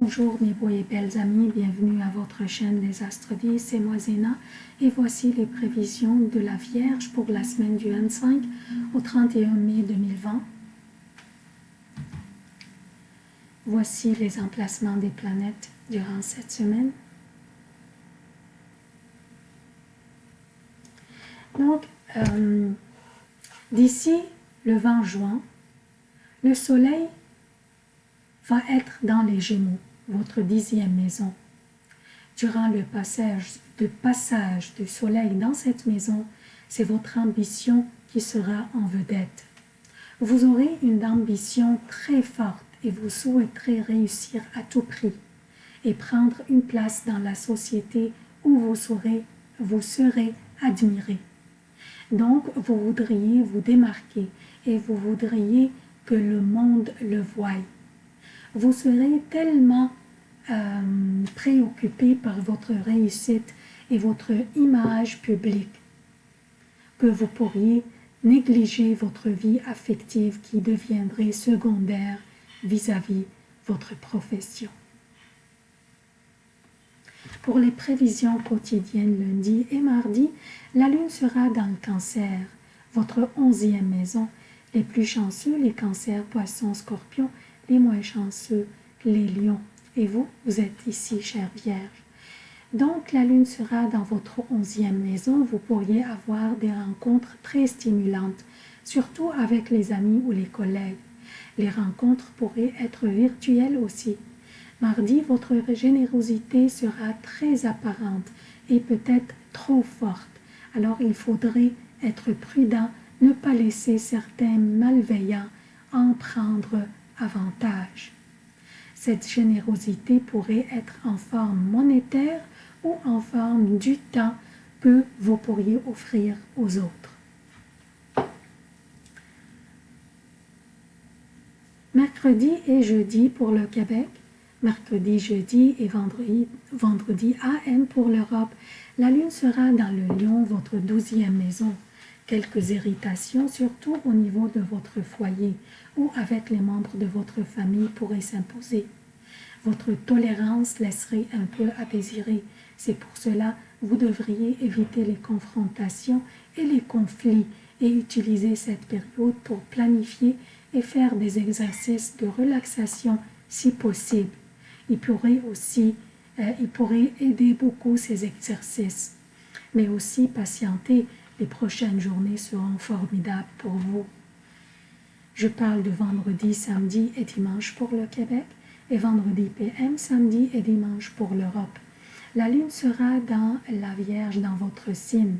Bonjour mes beaux et belles amis, bienvenue à votre chaîne Les Astres c'est moi Zéna et voici les prévisions de la Vierge pour la semaine du 25 au 31 mai 2020. Voici les emplacements des planètes durant cette semaine. Donc, euh, d'ici le 20 juin, le Soleil va être dans les Gémeaux, votre dixième maison. Durant le passage, passage du soleil dans cette maison, c'est votre ambition qui sera en vedette. Vous aurez une ambition très forte et vous souhaiterez réussir à tout prix et prendre une place dans la société où vous serez, vous serez admiré. Donc, vous voudriez vous démarquer et vous voudriez que le monde le voie vous serez tellement euh, préoccupé par votre réussite et votre image publique que vous pourriez négliger votre vie affective qui deviendrait secondaire vis-à-vis -vis votre profession. Pour les prévisions quotidiennes lundi et mardi, la lune sera dans le cancer, votre onzième maison. Les plus chanceux, les cancers, poissons, scorpions, les moins chanceux, les lions. Et vous, vous êtes ici, chère Vierge. Donc, la lune sera dans votre onzième maison. Vous pourriez avoir des rencontres très stimulantes, surtout avec les amis ou les collègues. Les rencontres pourraient être virtuelles aussi. Mardi, votre générosité sera très apparente et peut-être trop forte. Alors, il faudrait être prudent, ne pas laisser certains malveillants en prendre avantage. Cette générosité pourrait être en forme monétaire ou en forme du temps que vous pourriez offrir aux autres. Mercredi et jeudi pour le Québec, mercredi, jeudi et vendredi, vendredi AM pour l'Europe. La lune sera dans le lion, votre douzième maison quelques irritations, surtout au niveau de votre foyer ou avec les membres de votre famille pourraient s'imposer. Votre tolérance laisserait un peu à désirer. C'est pour cela vous devriez éviter les confrontations et les conflits et utiliser cette période pour planifier et faire des exercices de relaxation si possible. Il pourrait aussi euh, il pourrait aider beaucoup ces exercices, mais aussi patienter les prochaines journées seront formidables pour vous. Je parle de vendredi, samedi et dimanche pour le Québec et vendredi PM, samedi et dimanche pour l'Europe. La lune sera dans la Vierge, dans votre signe.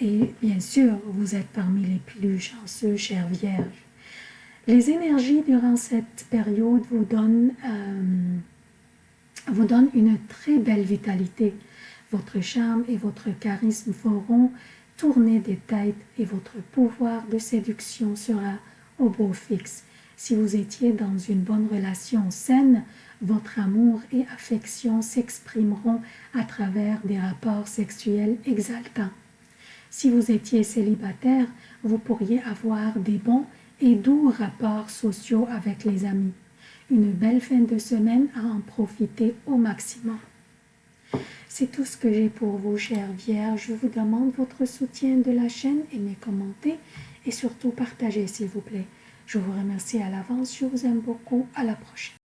Et bien sûr, vous êtes parmi les plus chanceux, chère Vierge. Les énergies durant cette période vous donnent, euh, vous donnent une très belle vitalité. Votre charme et votre charisme feront tourner des têtes et votre pouvoir de séduction sera au beau fixe. Si vous étiez dans une bonne relation saine, votre amour et affection s'exprimeront à travers des rapports sexuels exaltants. Si vous étiez célibataire, vous pourriez avoir des bons et doux rapports sociaux avec les amis. Une belle fin de semaine à en profiter au maximum. C'est tout ce que j'ai pour vous, chère Vierge. Je vous demande votre soutien de la chaîne, aimez, commentez et surtout partagez, s'il vous plaît. Je vous remercie à l'avance, je vous aime beaucoup. À la prochaine.